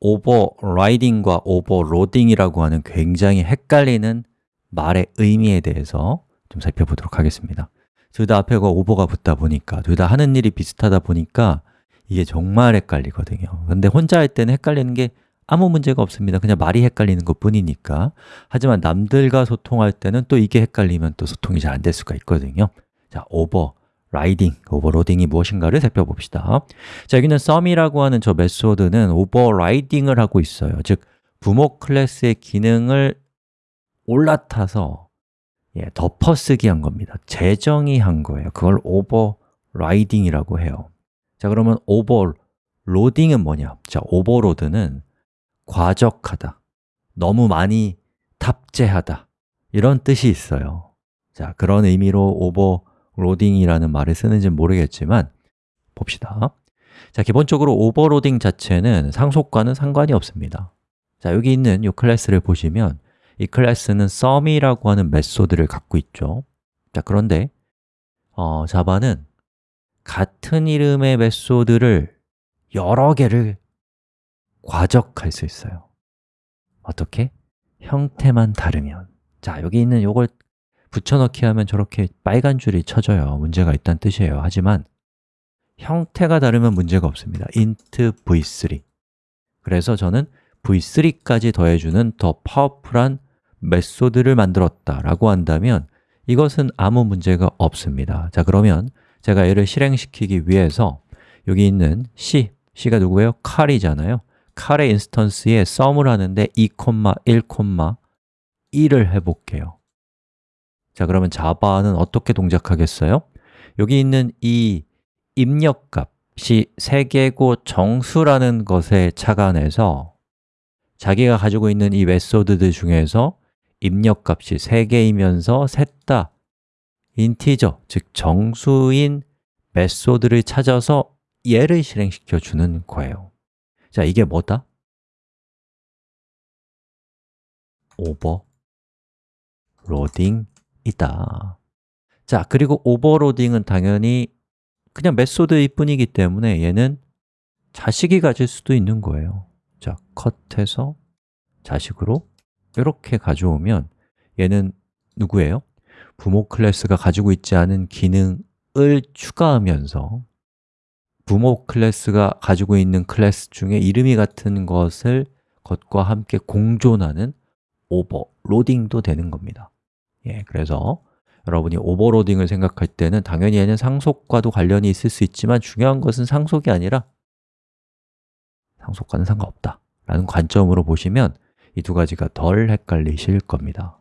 overriding과 overloading이라고 하는 굉장히 헷갈리는 말의 의미에 대해서 좀 살펴보도록 하겠습니다. 둘 다 앞에가 over가 붙다 보니까 둘 다 하는 일이 비슷하다 보니까 이게 정말 헷갈리거든요. 근데 혼자 할 때는 헷갈리는 게 아무 문제가 없습니다. 그냥 말이 헷갈리는 것 뿐이니까. 하지만 남들과 소통할 때는 또 이게 헷갈리면 또 소통이 잘 안 될 수가 있거든요. 자, riding, overloading이 무엇인가를 살펴봅시다. 자, 여기는 sum이라고 하는 저 메소드는 overriding을 하고 있어요. 즉, 부모 클래스의 기능을 올라타서 예, 덮어쓰기 한 겁니다. 재정의 한 거예요. 그걸 overriding이라고 해요. 자, 그러면 overloading은 뭐냐? 자, overload는 과적하다, 너무 많이 탑재하다 이런 뜻이 있어요. 자, 그런 의미로 overloading이라는 말을 쓰는지는 모르겠지만 봅시다. 자, 기본적으로 overloading 자체는 상속과는 상관이 없습니다. 자, 여기 있는 이 클래스를 보시면 이 클래스는 sum이라고 하는 method를 갖고 있죠. 자, 그런데 어, 자바는 같은 이름의 method를 여러 개를 과적할 수 있어요. 어떻게? 형태만 다르면. 자, 여기 있는 요걸 붙여넣기 하면 저렇게 빨간 줄이 쳐져요. 문제가 있다는 뜻이에요. 하지만 형태가 다르면 문제가 없습니다. int v3 그래서 저는 v3까지 더해주는 더 파워풀한 메소드를 만들었다 라고 한다면 이것은 아무 문제가 없습니다. 자, 그러면 제가 얘를 실행시키기 위해서 여기 있는 c, c가 누구예요? 칼이잖아요. 칼의 인스턴스에 sum을 하는데 2, 1, 1을 해볼게요 자, 그러면 자바는 어떻게 동작하겠어요? 여기 있는 이 입력값이 3개고 정수라는 것에 착안해서 자기가 가지고 있는 이 메소드들 중에서 입력값이 3개이면서 셋다 인티저, 즉 정수인 method를 찾아서 얘를 실행시켜 주는 거예요 자, 이게 뭐다? overloading이다. 자, 그리고 overloading은 당연히 그냥 method일 뿐이기 때문에 얘는 자식이 가질 수도 있는 거예요. 자, cut해서 자식으로 이렇게 가져오면 얘는 누구예요? 부모 클래스가 가지고 있지 않은 기능을 추가하면서 부모 클래스가 가지고 있는 클래스 중에 이름이 같은 것을 것과 함께 공존하는 오버로딩도 되는 겁니다 예, 그래서 여러분이 오버로딩을 생각할 때는 당연히 얘는 상속과도 관련이 있을 수 있지만 중요한 것은 상속이 아니라 상속과는 상관없다 라는 관점으로 보시면 이 두 가지가 덜 헷갈리실 겁니다